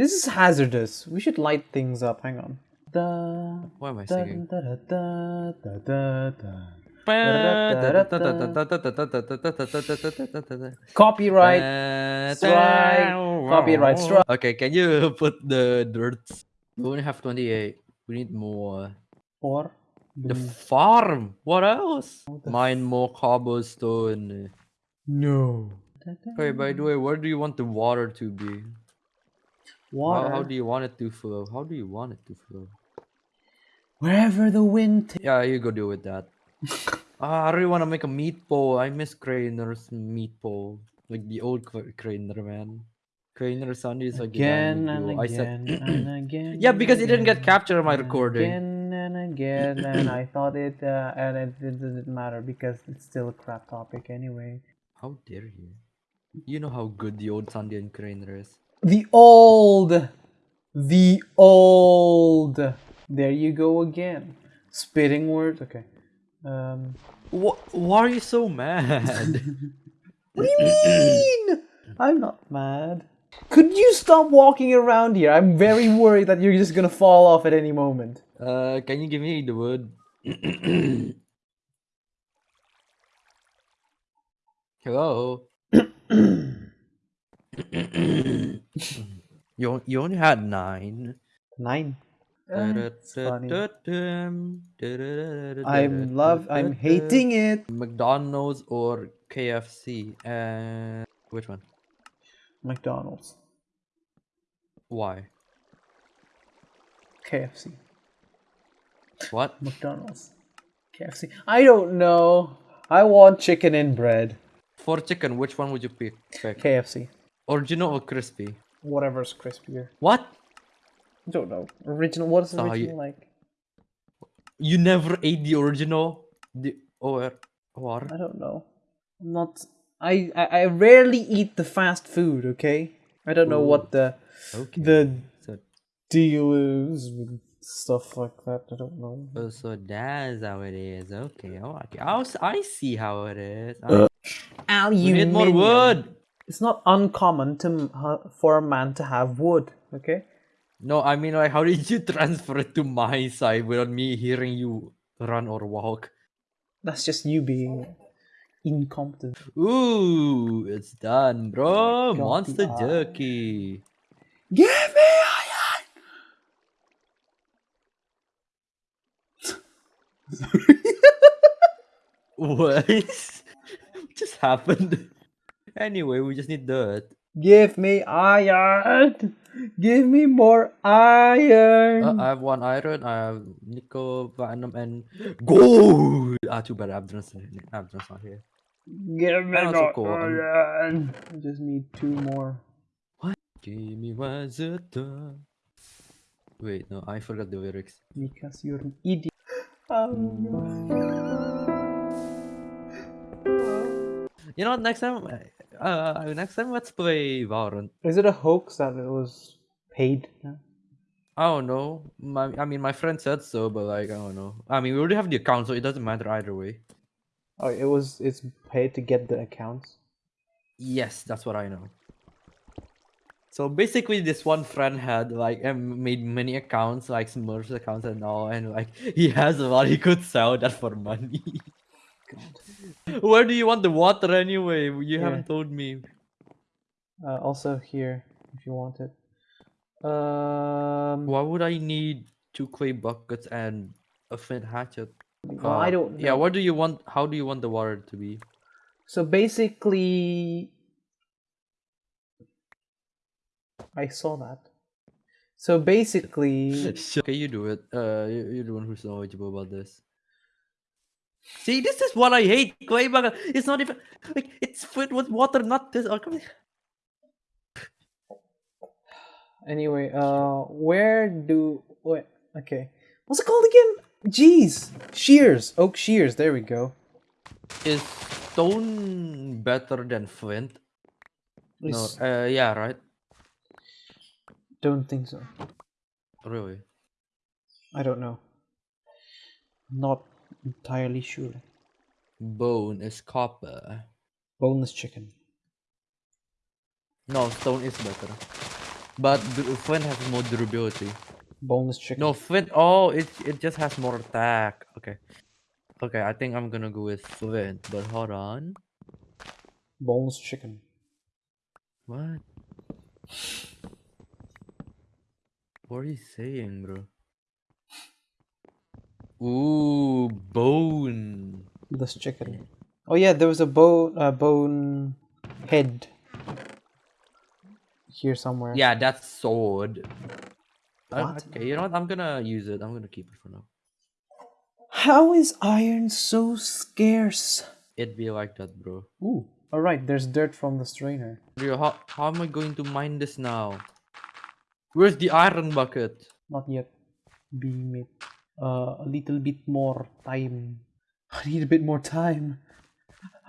This is hazardous. We should light things up. Hang on. Da, Why am I singing? Copyright. strike. Copyright strike. Okay, can you put the dirt? We only have 28. We need more. Or The the- farm. What else? Mine more cobblestone. no. Okay, by the way, where do you want the water to be? Water. How, how do you want it to flow? How do you want it to flow? Wherever the wind. Yeah, you go deal with that. Ah, I really want to make a meat pole. I miss Craner's meat pole. Like the old Cra- Craner, man. Craner Sunday is like again and duo. I again said, and again. yeah, because it didn't get captured on my recording. Again and again, and I thought it, uh, and it, it didn't matter because it's still a crap topic anyway. How dare you? You know how good the old Sunday and Craner is. The old, the old. There you go again. Spitting words. Okay. Um. What? Why are you so mad? What do you mean? I'm not mad. Could you stop walking around here? I'm very worried that you're just gonna fall off at any moment. uh, can you give me the wood? Hello. you you only had nine. Nine. Uh, it's funny. I'm I'm love. I'm hating it. McDonald's or KFC. And which one? McDonald's, Why? KFC, What? McDonald's, KFC. I don't know. I want chicken and bread. For chicken, which one would you pick? pick? KFC. Original or crispy? Whatever's crispier. What? I don't know. Original. What is So you- original like? You never ate the original? The or what? I don't know. I'm not. I, I I rarely eat the fast food. Okay. I don't know what the Okay. the So, deal is with stuff like that. I don't know. oh, so that's how it is. Okay. Oh, okay. I'll, s- I see how it is. Uh, I- we need more wood. It's not uncommon to ha- for a man to have wood. Okay. No, I mean, like, how did you transfer it to my side without me hearing you run or walk? That's just you being incompetent. Ooh, it's done, bro. Oh Got Monster jerky. Give me iron. What just happened? Anyway, we just need dirt. Give me iron. Give me more iron. Uh, I have one iron, I have nickel, platinum, and gold. Ah, too bad Abdron's, Abdron's not here. Give me so more cool, iron. I just need two more. What? Give me it done? Wait, no, I forgot the lyrics. Because you're an idiot. Oh, You know, what, next time, uh, uh, next time let's play Valorant. Is it a hoax that it was paid? I don't know. My, I mean, my friend said so, but like, I don't know. I mean, we already have the account, so it doesn't matter either way. Oh, it was. It's paid to get the accounts. Yes, that's what I know. So basically, this one friend had like made many accounts, like Smurfs accounts and all, and like he has a lot. He could sell that for money. Where do you want the water anyway? You Here. haven't told me. Uh, also here, if you want it. Um. Why would I need two clay buckets and a flint hatchet? well, I Uh, don't. Know. Yeah, what do you want? How do you want the water to be? So basically, I saw that. So basically, okay, you do it. Uh, you're the one who's knowledgeable about this. See, this is what I hate. It's not even like it's filled with water, not this. Oh, anyway, uh, where do wait? Okay, what's it called again? Jeez, shears, oak shears. There we go. Is stone better than flint? No. Uh, yeah, right. Don't think so. Really. I don't know. Not entirely sure. Bone is copper. Boneless chicken. No, stone is better. But flint has more durability. Boneless chicken. No, flint. Oh, it it just has more attack. Okay. Okay, I think I'm gonna go with flint. But hold on. Boneless chicken. What? What are you saying, bro? Ooh, bone. This chicken. Oh yeah, there was a bone uh, bone head here somewhere. Yeah, that's sword. Uh, What? Okay, you know what? I'm gonna use it. I'm gonna keep it for now. How is iron so scarce? It'd be like that, bro. Ooh. All right, there's dirt from the strainer. Rio, how, how am I going to mine this now? Where's the iron bucket? Not yet being made. Uh, a little bit more time. I need a bit more time.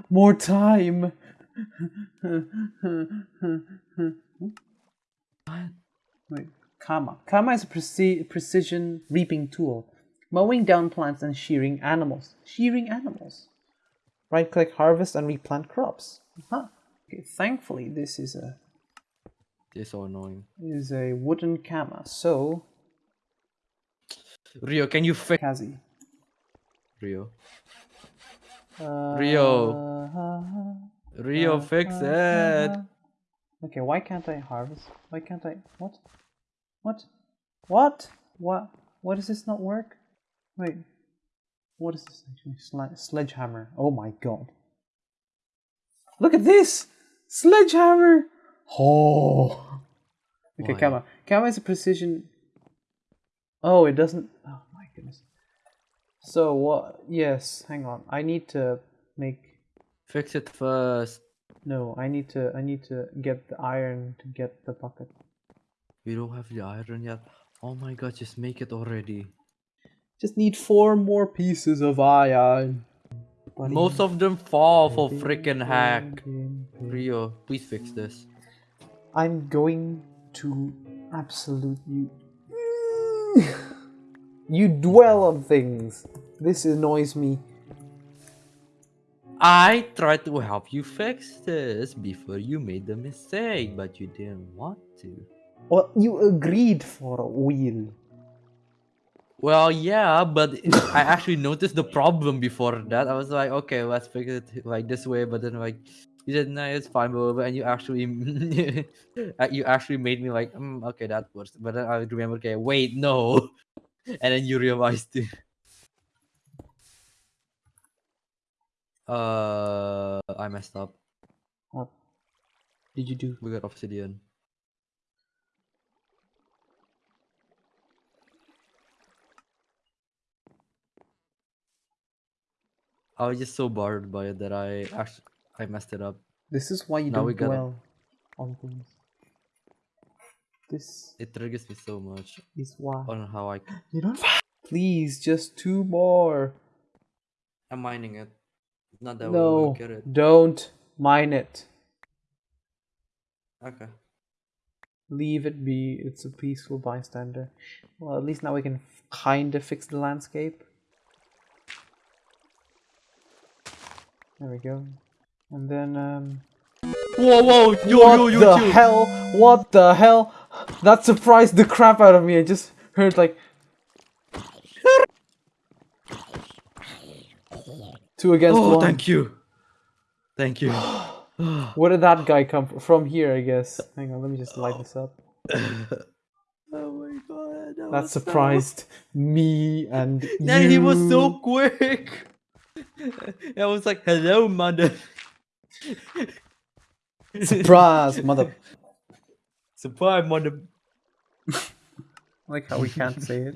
More time. What? Wait, Kama. Kama is a preci- precision reaping tool, mowing down plants and shearing animals. Shearing animals. Right click harvest and replant crops. Huh. Okay, thankfully this is a This is so annoying. is a wooden Kama. So Rio, can you fix Kazi. Rio? Uh, Rio. Rio, fix it. Okay, why can't I harvest? Why can't I? What? What? What? What? What does this not work? Wait. What is this actually? Sle- sledgehammer. Oh my god. Look at this! Sledgehammer! Oh. Okay, Why? Kama. Kama is a precision. Oh, it doesn't. Oh my goodness. So what? Yes, hang on. I need to make Fix it first. no, I need to I need to get the iron to get the bucket. We don't have the iron yet. Oh my god, just make it already. Just need four more pieces of iron. Most of them fall for freaking hack. Rio, please fix this. I'm going to absolute you. dwell on things. This annoys me. I tried to help you fix this before you made the mistake, but you didn't want to. Well, you agreed for a wheel. Well, yeah, but I actually noticed the problem before that. I was like, okay, let's fix it like this way, but then like you said, no, it's fine, blah, blah, blah," and you actually uh, you actually made me like, mm, okay, that works. But then I remember, okay, wait, no, and then you realized. it. Uh, I messed up. What did you do? We got obsidian. I was just so bothered by it that I actually I messed it up. This is why you Now don't we dwell on things. This It triggers me so much is why on how I you don't. Please, just two more. I'm mining it. Not that we No, get it. don't mine it. Okay. Leave it be. It's a peaceful bystander. Well, at least now we can kind of fix the landscape. There we go. And then, um. Whoa, whoa, yo, what yo, yo, the chill. hell? What the hell? That surprised the crap out of me. I just heard like. Two against Oh, one. thank you. Thank you. Where did that guy come from? From here, I guess. Hang on, let me just light this up. oh my god. That, That was so- surprised me and Then he was so quick. I was like, hello, mother. Surprise, mother. Surprise, mother. Like how we can't say it.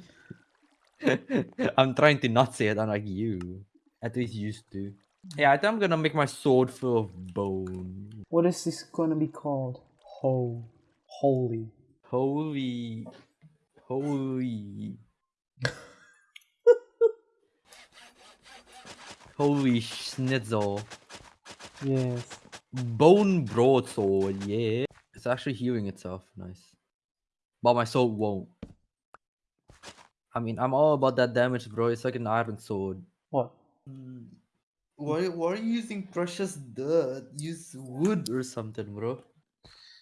I'm trying to not say it unlike you. At least used to. Yeah, I think I'm gonna make my sword full of bone. What is this gonna be called? Ho, holy. Holy. Holy. Holy schnitzel. Yes. Bone broadsword, yeah. It's actually healing itself. Nice. But my sword won't. I mean, I'm all about that damage, bro. It's like an iron sword. What? Why, why are you using precious dirt? Use wood or something, bro.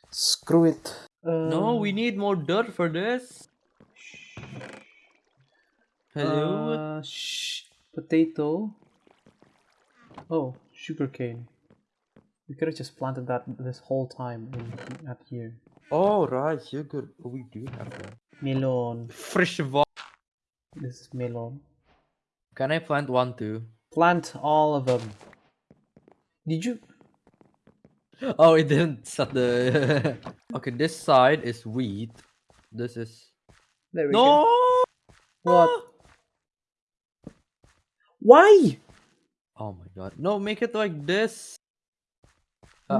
Screw it. No, we need more dirt for this. Hello? Uh, sh- potato. Oh, sugarcane. We could have just planted that this whole time in at here. oh, right, sugar. Oh, we do have that. Melon. Fresh water. This is melon. Can I plant one too? Plant all of them. Did you? Oh, it didn't set the. okay, this side is wheat. This is. There we go. No! What? Why? Oh my god. No, make it like this.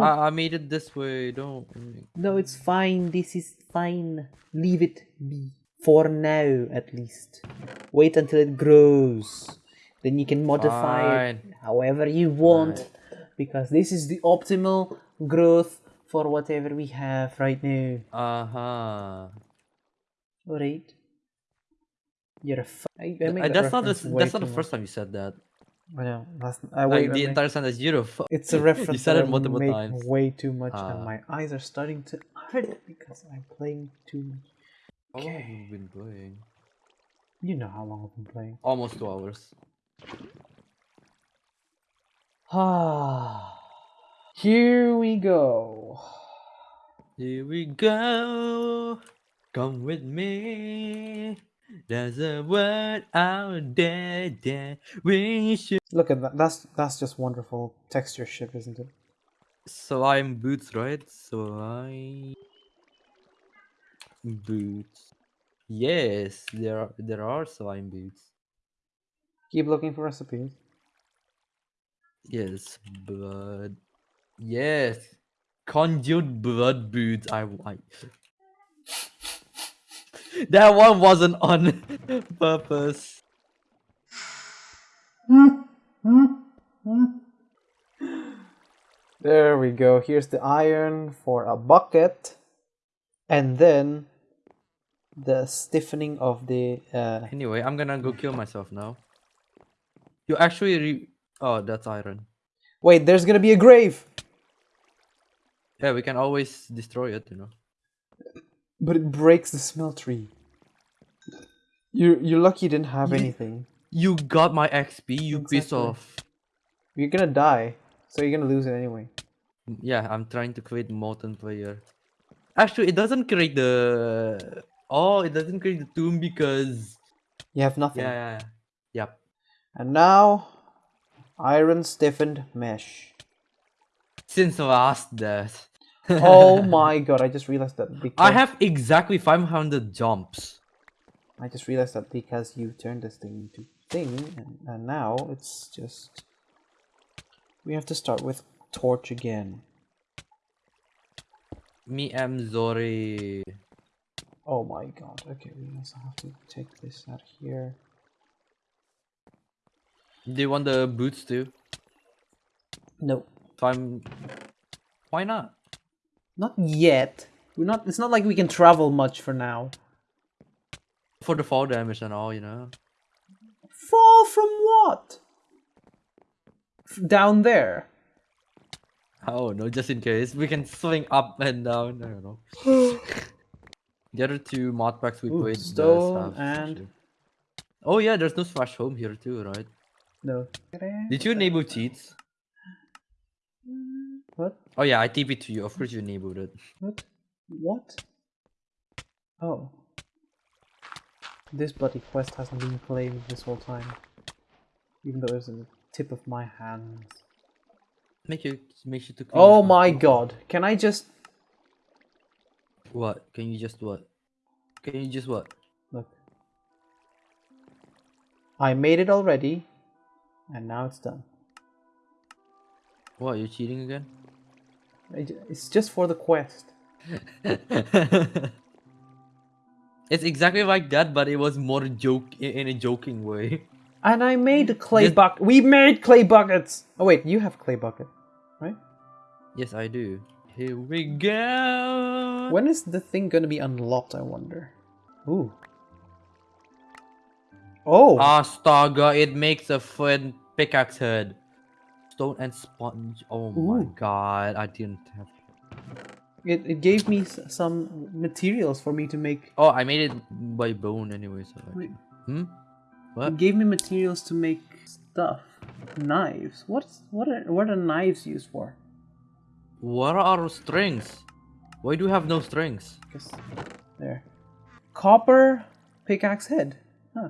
I, I made it this way. Don't. No, it's fine. This is fine. Leave it be. For now, at least. Wait until it grows. Then you can modify it however you want. Because this is the optimal growth for whatever we have right now. Uh huh. Alright. You're a f- I, I make Uh, That's not the, that's not the first time you said that. I know. That's, I Like the make- entire sentence, you're It's a reference you said it multiple times. way too much, Ah. and my eyes are starting to hurt because I'm playing too much. How long have you been playing? You know how long I've been playing. Almost two hours. Ah, here we go. Here we go. Come with me. There's a word out there that we should. Look at that. That's that's just wonderful texture ship, isn't it? Slime boots, right? Slime boots. Yes, there are there are slime boots. Keep looking for recipes. Yes, blood. Yes, conjured blood boots. I like. That one wasn't on purpose. There we go. Here's the iron for a bucket, and then the stiffening of the. Uh, Anyway, I'm gonna go kill myself now. You actually re- Oh, that's iron. wait, there's gonna be a grave, Yeah, we can always destroy it, you know. But it breaks the smeltery. You you're lucky you didn't have You- anything. You got my XP, you Exactly. of. You're gonna die, so you're gonna lose it anyway. Yeah, I'm trying to create molten player. Actually, it doesn't create the. Oh, it doesn't create the tomb because. You have nothing. Yeah, yeah, yeah. Yep. And now, iron stiffened mesh. Since last death. Oh my god! I just realized that because I have exactly 500 jumps. I just realized that because you turned this thing into thing, and, and now it's just we have to start with torch again. Me am Zori. Oh my god! Okay, we also have to take this out here. Do you want the boots too? No, I'm. Why not? Not yet. We're not. It's not like we can travel much for now. For the fall damage and all, you know. Fall from what? F- Down there. Oh no, just in case. We can swing up and down. I don't know. the other two mod packs we Ooh, played. does stone have and- actually- Oh yeah, there's no splash home here too, right? No. Did you enable cheats? What? Oh yeah, I TP to you. Of course you enabled it. What? What? Oh. This bloody quest hasn't been playing this whole time. Even though it's in the tip of my hands. Make you make you to. Oh my god. Can I just What? Can you just what? Can you just what? look? I made it already. And now it's done. What? You're cheating again? It's just for the quest. it's exactly like that, but it was more joke in a joking way. And I made a clay Just- bucket. We made clay buckets. Oh wait, you have clay bucket, right? Yes, I do. Here we go. When is the thing gonna be unlocked? I wonder. Ooh. Oh. Ah, Astaga, it makes a fun pickaxe head. Stone and sponge. Oh my god, I didn't have. It, it gave me s- some materials for me to make. Oh, I made it by bone anyway. So. Wait, hmm. it What? gave me materials to make stuff. Knives. What's what are what are knives used for? What are strings? Why do you have no strings? Just there. Copper pickaxe head. Huh.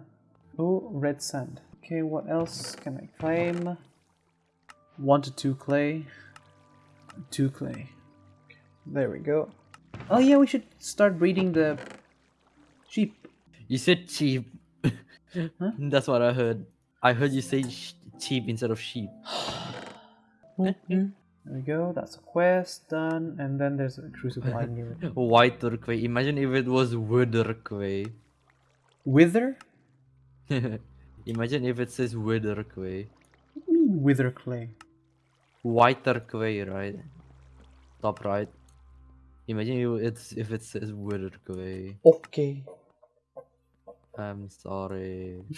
Oh, red sand. Okay, what else can I claim? One to two clay. Two clay. There we go. Oh yeah, we should start breeding the sheep. You said cheap. That's what I heard. I heard you say sheep instead of sheep. There we go. That's a quest done, and then there's a crucible. I knew it. White turquoise. Imagine if it was wither clay. Wither? Imagine if it says wither clay. White turquoise, right? Top right. Imagine if it's if it says wither clay. Okay. I'm sorry.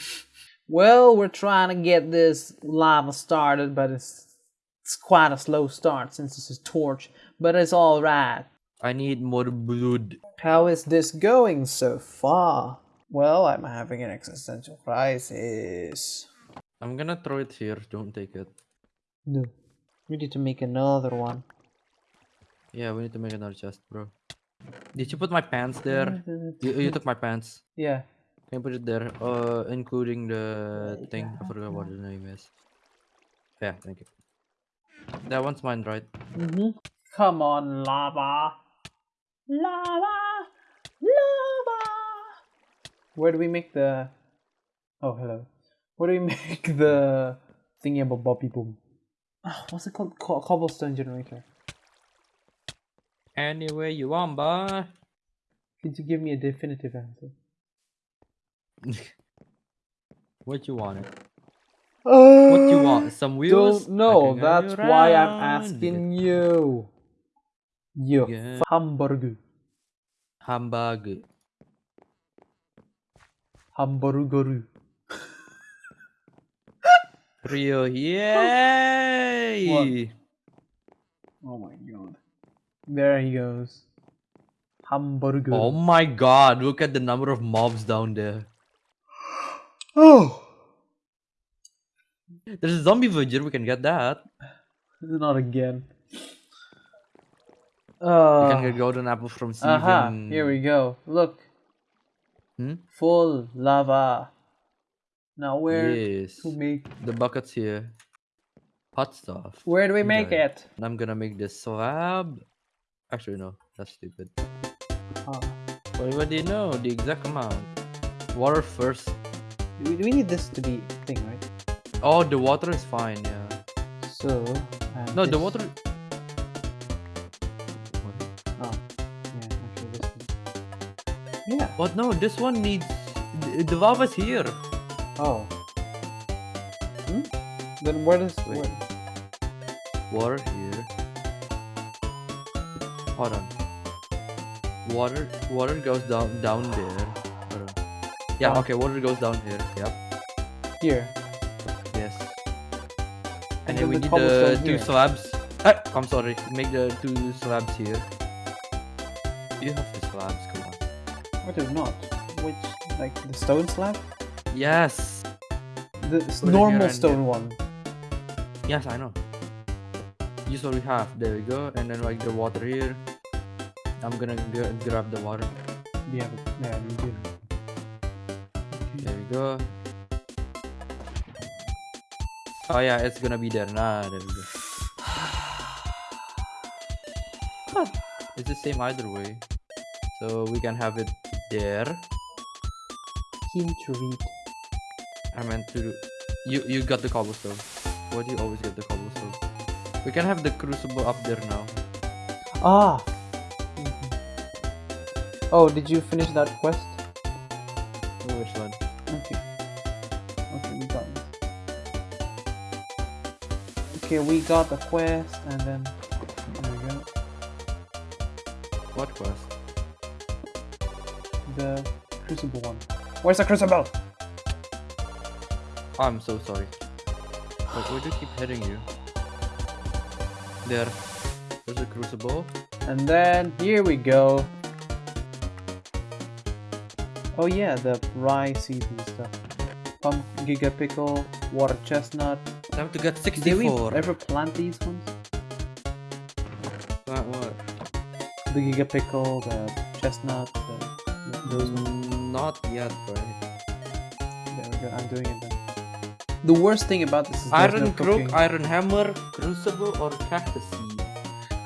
Well, we're trying to get this lava started, but it's it's quite a slow start since this is torch. But it's all right. I need more blood. How is this going so far? Well, I'm having an existential crisis. I'm gonna throw it here. Don't take it. No, we need to make another one. Yeah, we need to make another chest, bro. Did you put my pants there? You, you took my pants. Yeah. Can you put it there? Uh, including the thing. I forgot what the name is. Yeah, thank you. That one's mine, right? Mm-hmm. Come on, lava. Lava. Lava. Where do we make the... Oh, hello. Where do we make the thingy about Bobby Boom? Ah, what's it called? Co- cobblestone generator. Anyway, you want, boy. Could you give me a definitive answer? What you want? Uh, What you want? Some wheels? Don't know. I can guide That's why I'm asking you. You Yeah. hamburger. Hamburger. Hamburger. Rio, yay! Oh my god. There he goes. Hamburger. Oh my god, look at the number of mobs down there. Oh. There's a zombie villager, we can get that. Not again. We Uh, can get golden apple from Steven. aha, here we go. Look. Hmm? Full lava. Now where Yes. to make The bucket's here. Hot stuff. where do we make it? And I'm gonna make this slab. Actually, no, that's stupid. Ah. What, what do you know? The exact amount. Water first. We, we need this to be thing, right? Oh, the water is fine, yeah. So No, the this- water. Oh, yeah, actually this one. Yeah. What? No, this one needs. The, the lava's here. Oh. Hmm? Then where does Wait. where? Water here. Hold on. Water, water goes down down there. Hold on. Yeah. Oh. Okay. Water goes down here. Yep. Here. Yes. And And then we the need the two here. slabs. Ah, I'm sorry. Make the two slabs here. You have the slabs. Come on. What if not? Which like the stone slab? Yes. The s- Put here normal stone one. Yes, I know. Use what we have. There we go. And then like the water here. I'm gonna g- grab the water. Yeah, yeah, we do. There we go. Oh yeah, it's gonna be there. Nah, there we go. It's the same either way. So we can have it there. Keen to read. I meant to. You you got the cobblestone. Why do you always get the cobblestone? We can have the crucible up there now. Ah. Mhm. Oh, did you finish that quest? Which one? Okay. Okay, we got this. Okay, we got the quest, and then there we go. What quest? The crucible one. Where's the crucible? I'm so sorry. Why, why do you keep hitting you? There. There's a crucible. And then here we go. Oh yeah, the rye seeds and stuff. Pump giga pickle, water chestnut. Time to get 64. Did we 64. ever plant these ones? What, what? The giga pickle, the chestnut, the, those ones. Mm, Not yet, right? There we go. I'm doing it then. The worst thing about this is Iron no crook, cooking. iron hammer, crucible, or cactus seed?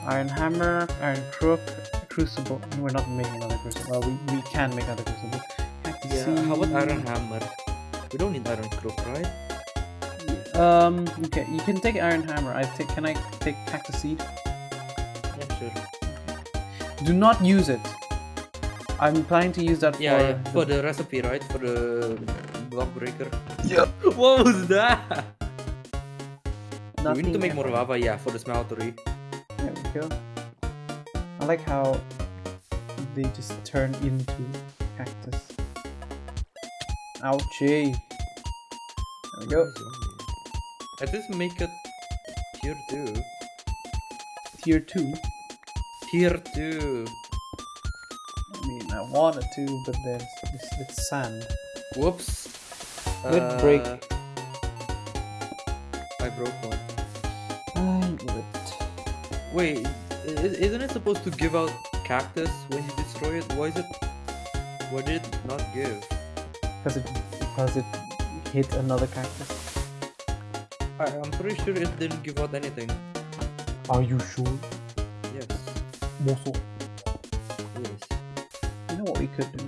Iron hammer, iron crook, crucible. We're not making another crucible. Well, we, we can make another crucible. Cactus Yeah, how about iron hammer? We don't need iron crook, right? Um. Okay, you can take iron hammer. I take. Can I take cactus seed? Yeah, sure. Do not use it. I'm planning to use that Yeah, for. yeah, for the recipe, right? For the block breaker. Yeah. What was that? Do we need to nothing make more else. lava, yeah, for the smeltery. There we go. I like how they just turn into cactus. Ouchie. There we go. At least make it tier two. Tier two. Tier two. I mean, I wanted to, but there's it's, it's sand. Whoops. Good break. Uh, I broke one. I knew it. Wait, isn't it supposed to give out cactus when you destroy it? Why is it? Why did it not give? Because it because it hit another cactus. I, I'm pretty sure it didn't give out anything. Are you sure? Yes. Moso. Yes. You know what we could do?